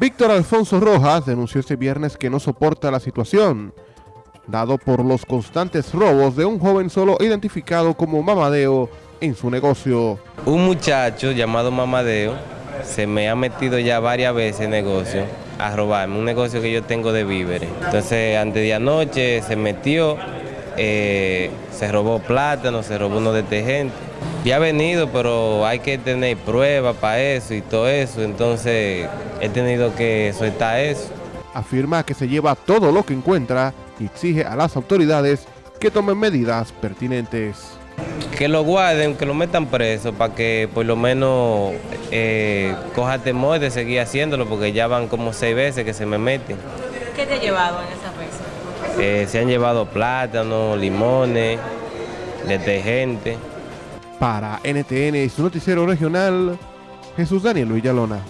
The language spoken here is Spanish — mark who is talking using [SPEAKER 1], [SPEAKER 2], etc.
[SPEAKER 1] Víctor Alfonso Rojas denunció este viernes que no soporta la situación, dado por los constantes robos de un joven solo identificado como Mamadeo en su negocio.
[SPEAKER 2] Un muchacho llamado Mamadeo se me ha metido ya varias veces en negocio a robarme, un negocio que yo tengo de víveres. Entonces, antes de anoche se metió, eh, se robó plátano, se robó unos detergentes. Ya ha venido, pero hay que tener pruebas para eso y todo eso, entonces he tenido que soltar eso.
[SPEAKER 1] Afirma que se lleva todo lo que encuentra y exige a las autoridades que tomen medidas pertinentes.
[SPEAKER 2] Que lo guarden, que lo metan preso para que por lo menos eh, coja temor de seguir haciéndolo porque ya van como seis veces que se me meten.
[SPEAKER 3] ¿Qué te ha llevado en esa veces?
[SPEAKER 2] Eh, se han llevado plátanos, limones, detergente.
[SPEAKER 1] Para NTN y su noticiero regional, Jesús Daniel Villalona.